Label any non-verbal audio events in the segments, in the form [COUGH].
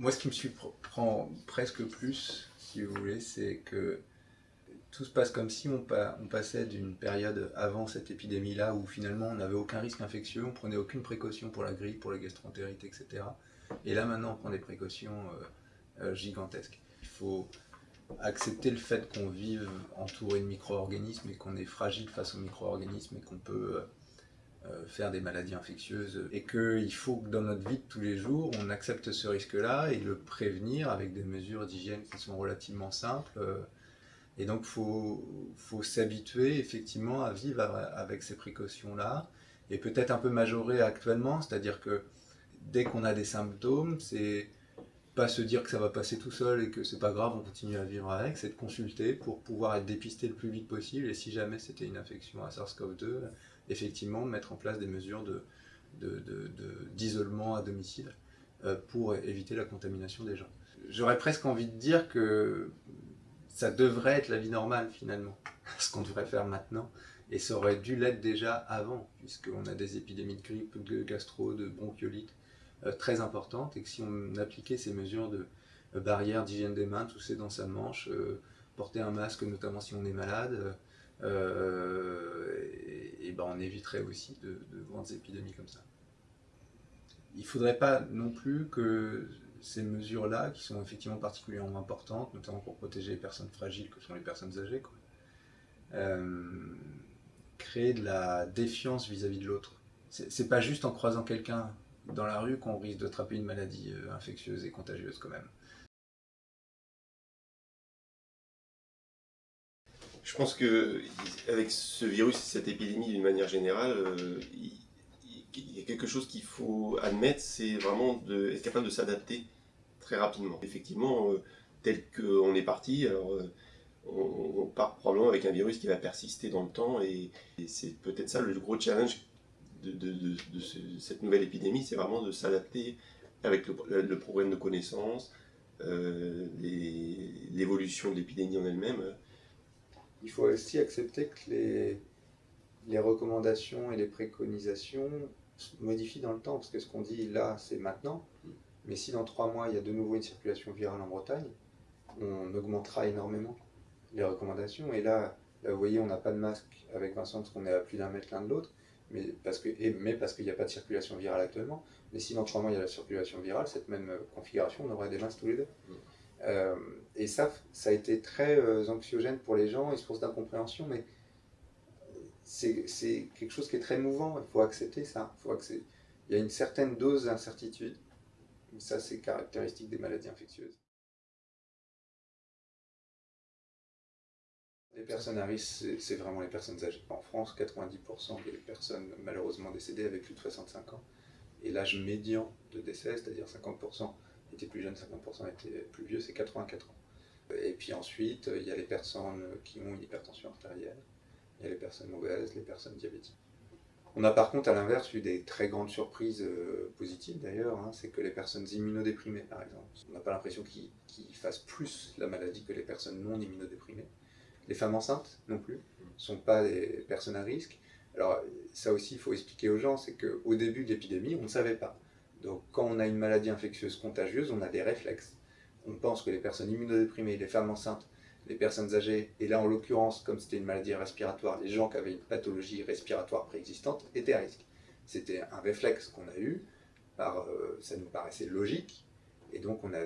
Moi, ce qui me surprend presque plus, si vous voulez, c'est que tout se passe comme si on, passait d'une période avant cette épidémie-là où finalement on n'avait aucun risque infectieux, on prenait aucune précaution pour la grippe, pour la gastroentérite, etc. Et là maintenant on prend des précautions euh, euh, gigantesques. Il faut accepter le fait qu'on vive entouré de micro-organismes et qu'on est fragile face aux micro-organismes et qu'on peut euh, faire des maladies infectieuses et qu'il faut que dans notre vie de tous les jours on accepte ce risque-là et le prévenir avec des mesures d'hygiène qui sont relativement simples. Et donc, il faut, s'habituer effectivement à vivre avec ces précautions-là, et peut-être un peu majorer actuellement, c'est-à-dire que dès qu'on a des symptômes, c'est pas se dire que ça va passer tout seul et que c'est pas grave, on continue à vivre avec, c'est de consulter pour pouvoir être dépisté le plus vite possible, et si jamais c'était une infection à SARS-CoV-2, effectivement mettre en place des mesures d'isolement de, à domicile euh, pour éviter la contamination des gens. J'aurais presque envie de dire que ça devrait être la vie normale finalement, [LAUGHS] ce qu'on devrait faire maintenant. Et ça aurait dû l'être déjà avant, puisqu'on a des épidémies de grippe, de gastro, de bronchiolite euh, très importantes, et que si on appliquait ces mesures de euh, barrière d'hygiène des mains, tousser dans sa manche, porter un masque, notamment si on est malade, et, ben on éviterait aussi de, de grandes épidémies comme ça. Il ne faudrait pas non plus que ces mesures-là, qui sont effectivement particulièrement importantes, notamment pour protéger les personnes fragiles que sont les personnes âgées, euh, créer de la défiance vis-à-vis de l'autre. C'est pas juste en croisant quelqu'un dans la rue qu'on risque d'attraper une maladie euh, infectieuse et contagieuse quand même. Je pense que avec ce virus et cette épidémie d'une manière générale, euh, il y a quelque chose qu'il faut admettre, c'est vraiment de, être capable de s'adapter très rapidement. Effectivement, euh, tel qu'on est parti, euh, on, part probablement avec un virus qui va persister dans le temps et, c'est peut-être ça le gros challenge de, cette nouvelle épidémie, c'est vraiment de s'adapter avec le, problème de connaissance, euh, l'évolution de l'épidémie en elle-même. Il faut aussi accepter que les, recommandations et les préconisations modifie dans le temps, parce que ce qu'on dit là, c'est maintenant, mais si dans trois mois, il y a de nouveau une circulation virale en Bretagne, on augmentera énormément les recommandations. Et là, vous voyez, on n'a pas de masque avec Vincent, parce qu'on est à plus d'un mètre l'un de l'autre, mais parce qu'il n'y a pas de circulation virale actuellement. Mais si dans trois mois, il y a la circulation virale, cette même configuration, on aurait des masques tous les deux. Euh, et ça, ça a été très euh, anxiogène pour les gens et source d'incompréhension, mais c'est quelque chose qui est très mouvant, il faut accepter ça. Il y a une certaine dose d'incertitude, ça c'est caractéristique des maladies infectieuses. Les personnes à risque, c'est vraiment les personnes âgées. En France, 90% des personnes malheureusement décédées avaient plus de 65 ans. Et l'âge médian de décès, c'est-à-dire 50% plus jeunes, 50% étaient plus vieux, c'est 84 ans. Et puis ensuite, il y a les personnes qui ont une hypertension artérielle, il y a les personnes obèses, les personnes diabétiques. On a par contre à l'inverse eu des très grandes surprises euh, positives d'ailleurs, hein. c'est que les personnes immunodéprimées par exemple, on n'a pas l'impression qu'ils fassent plus la maladie que les personnes non immunodéprimées. Les femmes enceintes non plus, ne sont pas des personnes à risque. Alors ça aussi il faut expliquer aux gens, c'est qu'au début de l'épidémie on ne savait pas. Donc quand on a une maladie infectieuse contagieuse, on a des réflexes. On pense que les personnes immunodéprimées, les femmes enceintes les personnes âgées, et là en l'occurrence, comme c'était une maladie respiratoire, les gens qui avaient une pathologie respiratoire préexistante étaient à risque. C'était un réflexe qu'on a eu, euh, ça nous paraissait logique, et donc on a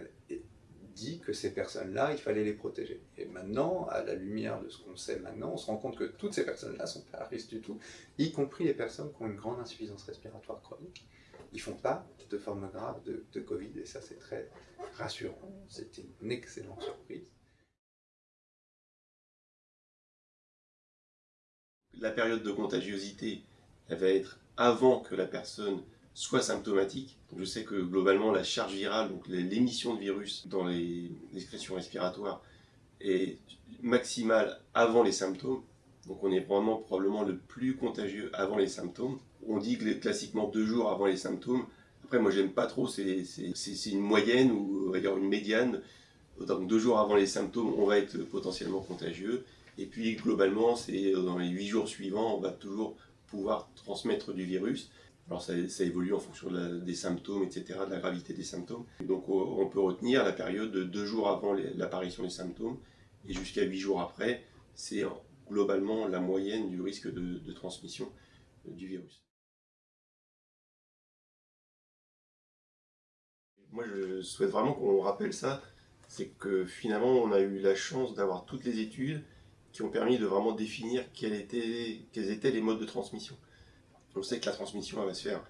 dit que ces personnes-là, il fallait les protéger. Et maintenant, à la lumière de ce qu'on sait maintenant, on se rend compte que toutes ces personnes-là sont pas à risque du tout, y compris les personnes qui ont une grande insuffisance respiratoire chronique. Ils font pas de forme grave de, Covid, et ça c'est très rassurant. C'était une excellente surprise. la période de contagiosité, va être avant que la personne soit symptomatique. je sais que globalement, la charge virale, donc l'émission de virus dans les excrétions respiratoires, est maximale avant les symptômes. Donc on est probablement le plus contagieux avant les symptômes. On dit que classiquement deux jours avant les symptômes. Après, moi, j'aime pas trop, c'est une moyenne ou une médiane. Donc deux jours avant les symptômes, on va être potentiellement contagieux. Et puis globalement, c'est dans les 8 jours suivants, on va toujours pouvoir transmettre du virus. Alors ça, évolue en fonction des symptômes, etc., de la gravité des symptômes. donc on peut retenir la période de deux jours avant l'apparition des symptômes et jusqu'à huit jours après. C'est globalement la moyenne du risque de, transmission euh, du virus. Moi je souhaite vraiment qu'on rappelle ça, c'est que finalement on a eu la chance d'avoir toutes les études qui ont permis de vraiment définir quels étaient, les modes de transmission. On sait que la transmission va se faire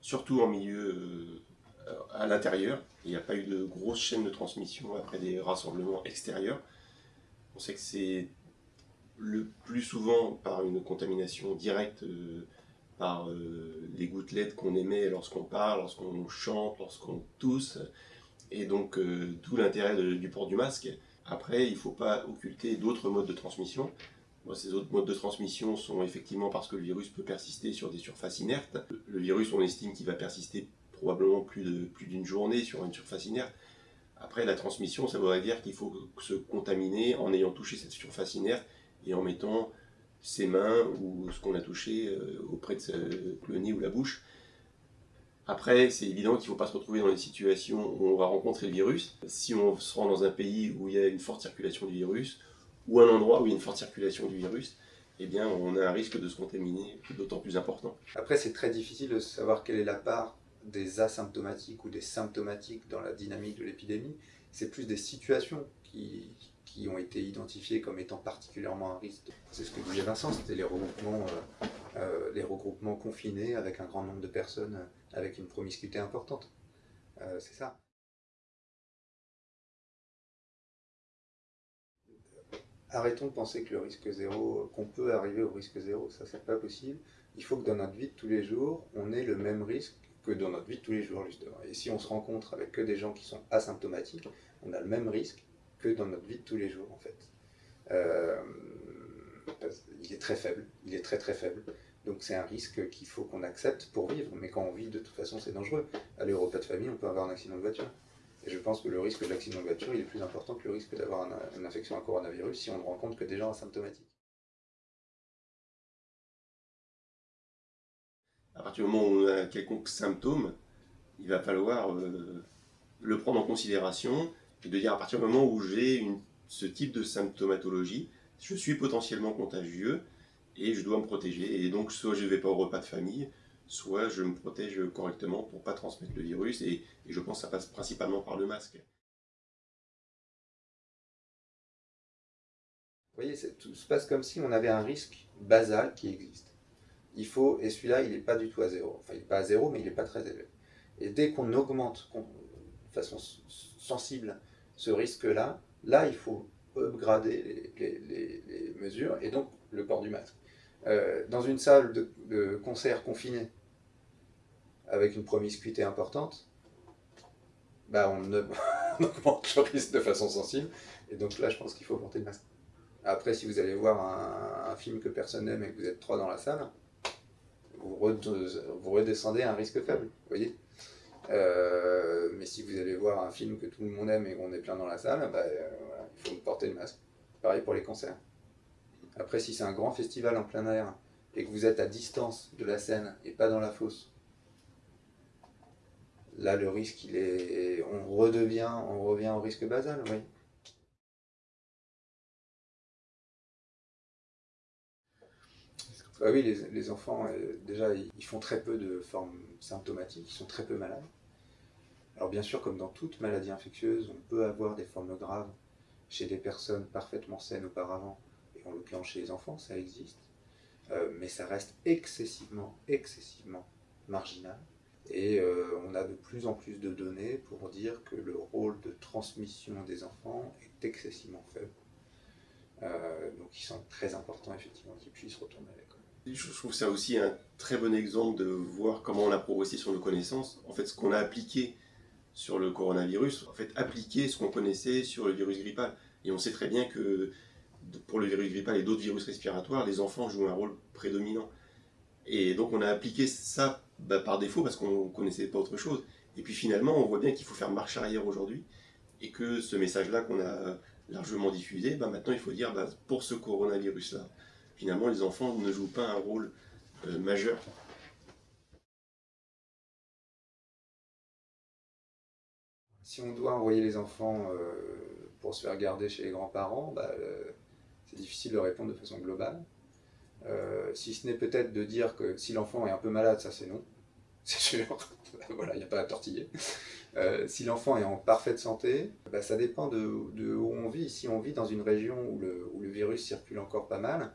surtout en milieu euh, à l'intérieur. Il n'y a pas eu de grosse chaîne de transmission après des rassemblements extérieurs. On sait que c'est le plus souvent par une contamination directe euh, par euh, les gouttelettes qu'on émet lorsqu'on parle, lorsqu'on chante, lorsqu'on tousse, et donc tout l'intérêt du port du masque. Après, il ne faut pas occulter d'autres modes de transmission. ces autres modes de transmission sont effectivement parce que le virus peut persister sur des surfaces inertes. Le virus, on estime qu'il va persister probablement plus d'une plus journée sur une surface inerte. Après, la transmission, ça voudrait dire qu'il faut se contaminer en ayant touché cette surface inerte et en mettant ses mains ou ce qu'on a touché euh, auprès de le nez ou la bouche. Après, c'est évident qu'il ne faut pas se retrouver dans des situations où on va rencontrer le virus. Si on se rend dans un pays où il y a une forte circulation du virus, ou un endroit où il y a une forte circulation du virus, eh bien, on a un risque de se contaminer d'autant plus important. Après, c'est très difficile de savoir quelle est la part des asymptomatiques ou des symptomatiques dans la dynamique de l'épidémie. C'est plus des situations qui, qui ont été identifiés comme étant particulièrement à risque. C'est ce que disait Vincent, c'était les regroupements, euh, euh, confinés avec un grand nombre de personnes euh, avec une promiscuité importante. c'est ça. Arrêtons de penser que le risque zéro, qu'on peut arriver au risque zéro, ça c'est pas possible. Il faut que dans notre vie de tous les jours, on ait le même risque que dans notre vie de tous les jours justement. Et si on se rencontre avec que des gens qui sont asymptomatiques, on a le même risque dans notre vie de tous les jours, en fait. Euh, il est très faible, il est très très faible. Donc c'est un risque qu'il faut qu'on accepte pour vivre, mais quand on vit, de toute façon, c'est dangereux. Aller au repas de famille, on peut avoir un accident de voiture. Et je pense que le risque de l'accident de voiture, il est plus important que le risque d'avoir une infection à coronavirus si on ne rencontre que des gens asymptomatiques. À partir du moment où on a quelconque symptôme, il va falloir euh, le prendre en considération de dire à partir du moment où j'ai ce type de symptomatologie, je suis potentiellement contagieux et je dois me protéger. Et donc soit je ne vais pas au repas de famille, soit je me protège correctement pour ne pas transmettre le virus et, je pense que ça passe principalement par le masque. Vous voyez, tout se passe comme si on avait un risque basal qui existe. Il faut, et celui-là, il n'est pas du tout à zéro. Enfin, il n'est pas à zéro, mais il n'est pas très élevé. Et dès qu'on augmente de façon sensible ce risque-là, là, il faut upgrader les, mesures, et donc le port du masque. Euh, dans une salle de, concert confinée, avec une promiscuité importante, bah [LAUGHS] on, augmente le risque de façon sensible, et donc là, je pense qu'il faut porter le masque. Après, si vous allez voir un, un film que personne n'aime et que vous êtes trois dans la salle, vous, vous redescendez à un risque faible, vous voyez? Euh, mais si vous allez voir un film que tout le monde aime et qu'on est plein dans la salle, bah, euh, il faut porter le masque. Pareil pour les concerts. Après, si c'est un grand festival en plein air et que vous êtes à distance de la scène et pas dans la fosse, là le risque il est. On redevient, on revient au risque basal, oui. Ah oui, les, enfants, euh, déjà, ils font très peu de formes symptomatiques, ils sont très peu malades. Alors bien sûr, comme dans toute maladie infectieuse, on peut avoir des formes graves chez des personnes parfaitement saines auparavant, et en l'occurrence chez les enfants, ça existe, euh, mais ça reste excessivement, excessivement marginal. Et euh, on a de plus en plus de données pour dire que le rôle de transmission des enfants est excessivement faible. Euh, donc il semble très important effectivement qu'ils puissent retourner à l'école. Je trouve ça aussi un très bon exemple de voir comment on a progressé sur nos connaissances. En fait, ce qu'on a appliqué sur le coronavirus, en fait, appliquer ce qu'on connaissait sur le virus grippal. Et on sait très bien que pour le virus grippal et d'autres virus respiratoires, les enfants jouent un rôle prédominant. Et donc on a appliqué ça bah, par défaut parce qu'on ne connaissait pas autre chose. Et puis finalement, on voit bien qu'il faut faire marche arrière aujourd'hui et que ce message-là qu'on a largement diffusé, bah, maintenant il faut dire bah, pour ce coronavirus-là, finalement les enfants ne jouent pas un rôle euh, majeur si on doit envoyer les enfants pour se faire garder chez les grands-parents, bah, c'est difficile de répondre de façon globale. si ce n'est peut-être de dire que si l'enfant est un peu malade, ça c'est non. [LAUGHS] C'est sûr, voilà, il n'y a pas à tortiller. Euh, si l'enfant est en parfaite santé, bah, ça dépend de, où on vit. Si on vit dans une région où le, où le, virus circule encore pas mal,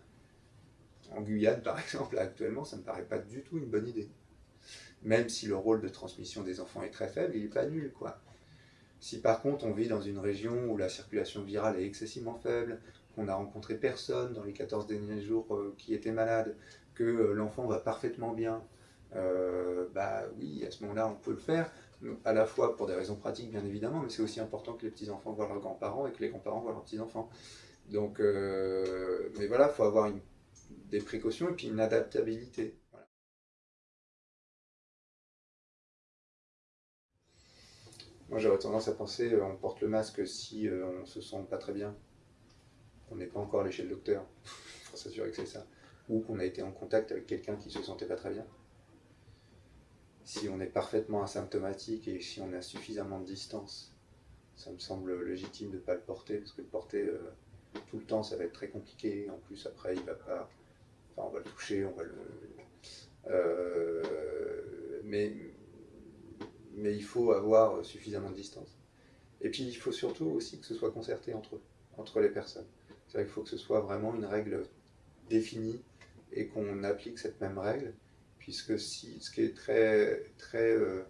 en Guyane par [LAUGHS] exemple, actuellement, ça ne me paraît pas du tout une bonne idée. Même si le rôle de transmission des enfants est très faible, il n'est pas nul. quoi. Si par contre on vit dans une région où la circulation virale est excessivement faible, qu'on n'a rencontré personne dans les 14 derniers jours euh, qui était malade, que euh, l'enfant va parfaitement bien, bah oui, à ce moment-là on peut le faire, à la fois pour des raisons pratiques bien évidemment, mais c'est aussi important que les petits-enfants voient leurs grands-parents et que les grands-parents voient leurs petits-enfants. Donc, euh, mais voilà, il faut avoir des précautions et puis une adaptabilité. Moi j'aurais tendance à penser euh, on porte le masque si euh, on se sent pas très bien, qu'on n'est pas encore allé chez le docteur, [LAUGHS] faut s'assurer que c'est ça, ou qu'on a été en contact avec quelqu'un qui se sentait pas très bien. Si on est parfaitement asymptomatique et si on a suffisamment de distance, ça me semble légitime de ne pas le porter, parce que le porter euh, tout le temps, ça va être très compliqué. En plus, après, il va pas... Enfin, on va le toucher, on va le... Mais, mais il faut avoir suffisamment de distance. Et puis, il faut surtout aussi que ce soit concerté entre eux, entre les personnes. C'est vrai qu'il faut que ce soit vraiment une règle définie et qu'on applique cette même règle puisque si, ce qui est très, très euh,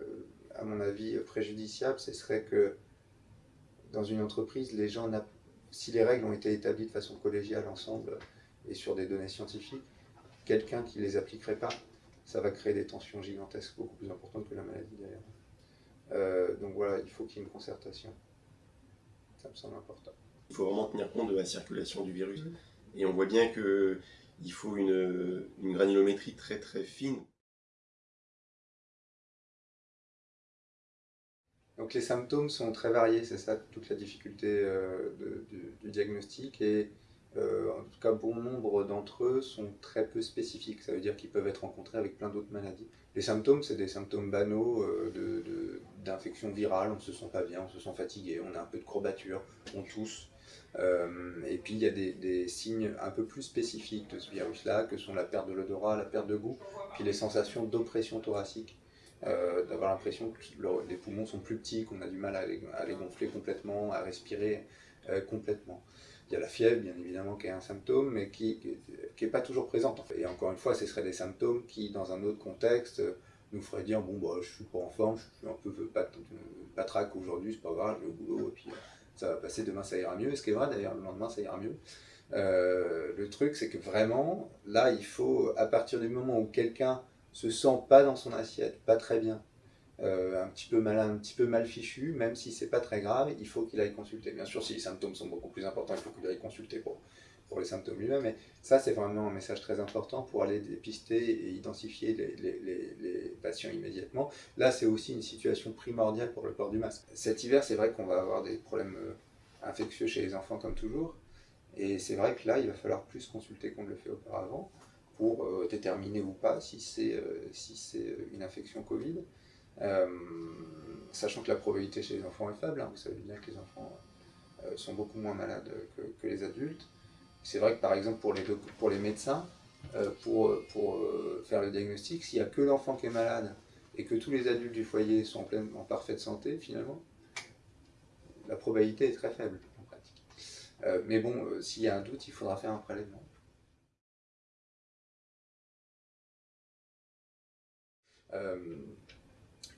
euh, à mon avis, préjudiciable, ce serait que dans une entreprise, les gens, si les règles ont été établies de façon collégiale ensemble et sur des données scientifiques, quelqu'un qui ne les appliquerait pas, ça va créer des tensions gigantesques, beaucoup plus importantes que la maladie d'ailleurs. Euh, donc voilà, il faut qu'il y ait une concertation. Ça me semble important. Il faut vraiment tenir compte de la circulation du virus. Mmh. Et on voit bien que il faut une, granulométrie très très fine. Donc les symptômes sont très variés, c'est ça toute la difficulté euh, du, diagnostic et euh, en tout cas bon nombre d'entre eux sont très peu spécifiques, ça veut dire qu'ils peuvent être rencontrés avec plein d'autres maladies. Les symptômes, c'est des symptômes banaux euh, d'infection virale, on ne se sent pas bien, on se sent fatigué, on a un peu de courbature, on tousse, euh, et puis il y a des, signes un peu plus spécifiques de ce virus-là, que sont la perte de l'odorat, la perte de goût, puis les sensations d'oppression thoracique, d'avoir l'impression que les poumons sont plus petits, qu'on a du mal à les, gonfler complètement, à respirer complètement. Il y a la fièvre, bien évidemment, qui est un symptôme, mais qui n'est pas toujours présente. Et encore une fois, ce seraient des symptômes qui, dans un autre contexte, nous feraient dire, bon, bah, je suis pas en forme, je suis un peu patraque aujourd'hui, c'est pas grave, je vais au boulot, et puis ça va passer, demain ça ira mieux, ce qui est vrai d'ailleurs, le lendemain ça ira mieux. Euh, le truc c'est que vraiment, là il faut, à partir du moment où quelqu'un se sent pas dans son assiette, pas très bien, euh, un petit peu malin, un petit peu mal fichu, même si c'est pas très grave, il faut qu'il aille consulter. Bien sûr, si les symptômes sont beaucoup plus importants, il faut qu'il aille consulter pour, pour les symptômes lui-même, mais ça c'est vraiment un message très important pour aller dépister et identifier les, patients immédiatement. Là c'est aussi une situation primordiale pour le port du masque. Cet hiver c'est vrai qu'on va avoir des problèmes euh, infectieux chez les enfants comme toujours, et c'est vrai que là il va falloir plus consulter qu'on ne le fait auparavant pour euh, déterminer ou pas si c'est si une infection Covid. Sachant que la probabilité chez les enfants est faible, hein. vous savez bien que les enfants sont beaucoup moins malades que, les adultes. C'est vrai que par exemple pour les, pour les médecins, euh, pour, pour euh, faire le diagnostic, s'il n'y a que l'enfant qui est malade et que tous les adultes du foyer sont en, pleine, en parfaite santé, finalement, la probabilité est très faible en pratique. Euh, mais bon, s'il y a un doute, il faudra faire un prélèvement.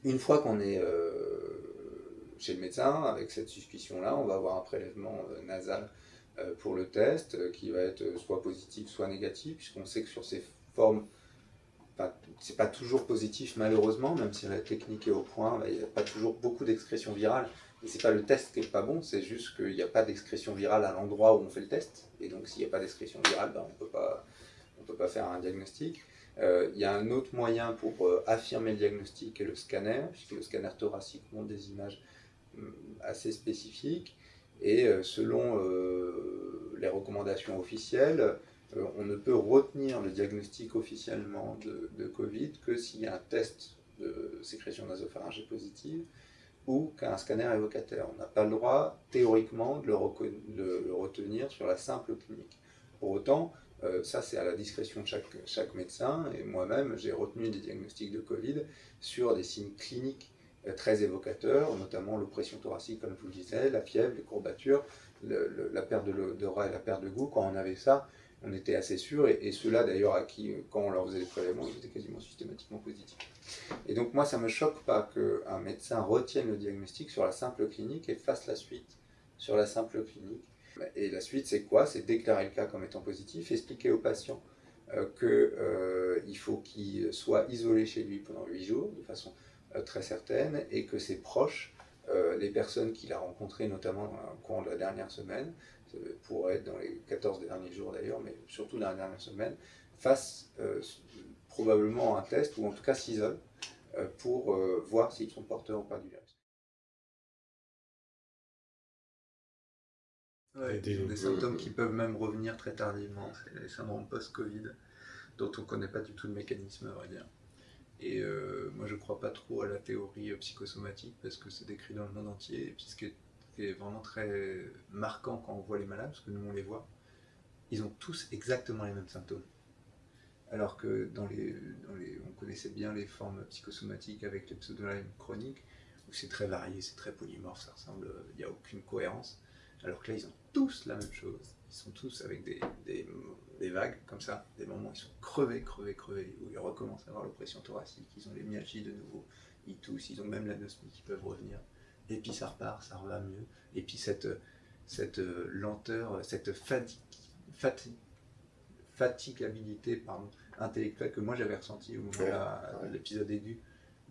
Une fois qu'on est chez le médecin, avec cette suspicion-là, on va avoir un prélèvement nasal euh, pour le test, euh, qui va être soit positif, soit négatif, puisqu'on sait que sur ces formes, c'est pas toujours positif malheureusement, même si la technique est au point, il n'y a pas toujours beaucoup d'excrétion virale. Et c'est pas le test qui est pas bon, c'est juste qu'il n'y a pas d'excrétion virale à l'endroit où on fait le test. Et donc s'il n'y a pas d'excrétion virale, bah, on on peut pas faire un diagnostic. Euh, il y a un autre moyen pour affirmer le diagnostic est le scanner, puisque le scanner thoracique montre des images hum, assez spécifiques. Et euh, selon euh, les recommandations officielles, euh, on ne peut retenir le diagnostic officiellement de, Covid que s'il y a un test de sécrétion nasopharyngée positive ou qu'un scanner évocataire. On n'a pas le droit, théoriquement, de le, retenir sur la simple clinique. Pour autant, euh, ça c'est à la discrétion de chaque, médecin, et moi-même j'ai retenu des diagnostics de Covid sur des signes cliniques euh, très évocateurs, notamment l'oppression thoracique, comme je vous le disais, la fièvre, les courbatures, la perte d'odorat et la perte de goût. Quand on avait ça, on était assez sûr, et, ceux-là d'ailleurs à qui, quand on leur faisait des prélèvements, ils étaient quasiment systématiquement positifs. Et donc moi, ça ne me choque pas qu'un médecin retienne le diagnostic sur la simple clinique et fasse la suite sur la simple clinique. Et la suite, c'est quoi? C'est déclarer le cas comme étant positif, expliquer au patient euh, qu'il euh, faut qu'il soit isolé chez lui pendant 8 jours, de façon euh, très certaine, et que ses proches, les personnes qu'il a rencontrées, notamment au cours de la dernière semaine, pourrait être dans les 14 derniers jours d'ailleurs, mais surtout dans la dernière semaine, fassent probablement un test, ou en tout cas s'isolent, pour voir s'ils sont porteurs ou pas du virus. Des, symptômes qui peuvent même revenir très tardivement, c'est les syndromes post-Covid, dont on ne connaît pas du tout le mécanisme, à vrai dire. Et euh, moi, je ne crois pas trop à la théorie euh, psychosomatique, parce que c'est décrit dans le monde entier, et puis ce qui est, vraiment très marquant quand on voit les malades, parce que nous on les voit, ils ont tous exactement les mêmes symptômes. Alors que dans les, on connaissait bien les formes psychosomatiques avec les pseudolymes chroniques, où c'est très varié, c'est très polymorphe, ça ressemble, il n'y a aucune cohérence. Alors que là, ils ont tous la même chose. Ils sont tous avec des, des, vagues comme ça, des moments où ils sont crevés, crevés, crevés, où ils recommencent à avoir l'oppression thoracique, ils ont les myalgies de nouveau, ils toussent, ils ont même l'anosmie qui peuvent revenir. Et puis ça repart, ça revient mieux. Et puis cette, cette lenteur, cette fatigue, fatigue, fatigabilité pardon, intellectuelle que moi j'avais ressentie au moment de l'épisode aigu,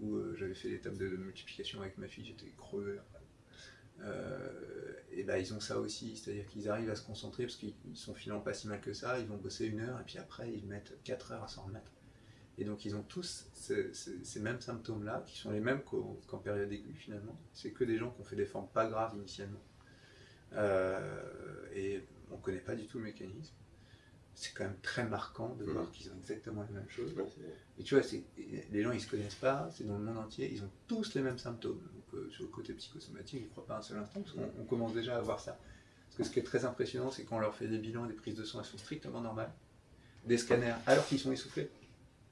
où euh, j'avais fait l'étape de multiplication avec ma fille, j'étais crevé. Euh, et ben ils ont ça aussi, c'est-à-dire qu'ils arrivent à se concentrer parce qu'ils sont finalement pas si mal que ça, ils vont bosser une heure et puis après ils mettent 4 heures à s'en remettre. Et donc ils ont tous ces, mêmes symptômes-là, qui sont les mêmes qu'en période aiguë finalement. C'est que des gens qui ont fait des formes pas graves initialement. Euh, et on ne connaît pas du tout le mécanisme. C'est quand même très marquant de voir mmh. qu'ils ont exactement les mêmes choses. Et tu vois, les gens ils se connaissent pas, c'est dans le monde entier, ils ont tous les mêmes symptômes sur le côté psychosomatique, je ne crois pas un seul instant, parce qu'on commence déjà à voir ça. Parce que ce qui est très impressionnant, c'est qu'on leur fait des bilans des prises de sang, elles sont strictement normales. Des scanners, alors qu'ils sont essoufflés.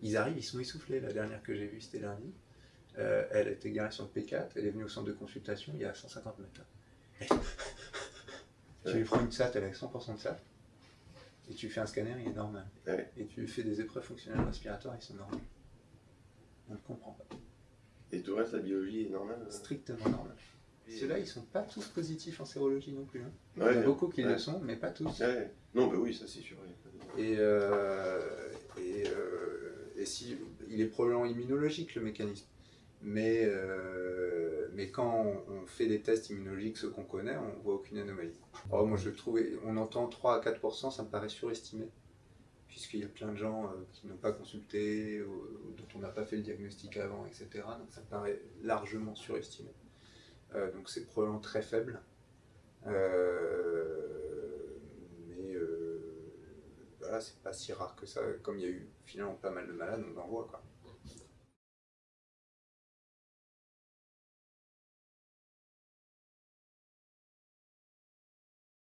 Ils arrivent, ils sont essoufflés. La dernière que j'ai vue, c'était lundi. Euh, elle était garée sur le P4, elle est venue au centre de consultation, il y a 150 mètres. [LAUGHS] tu lui prends une SAT, elle est 100% de SAT, et tu fais un scanner, il est normal. Et tu fais des épreuves fonctionnelles respiratoires, ils sont normaux. On ne comprend pas. Et tout le reste, la biologie est normale euh Strictement normale. Ceux-là, ils sont pas tous positifs en sérologie non plus. Hein. Il y en a beaucoup qui le sont, mais pas tous. Non, mais oui, ça c'est sûr. Et, euh, et, euh, et, si, il est probablement immunologique le mécanisme. Mais, mais quand on, fait des tests immunologiques, ceux qu'on connaît, on voit aucune anomalie. Alors moi je trouve, on entend 3 à 4%, ça me paraît surestimé puisqu'il y a plein de gens euh, qui n'ont pas consulté, dont on n'a pas fait le diagnostic avant, etc. Donc ça paraît largement surestimé. Euh, donc c'est probablement très faible. Euh, mais voilà, c'est pas si rare que ça. Comme il y a eu finalement pas mal de malades, on en voit. Quoi.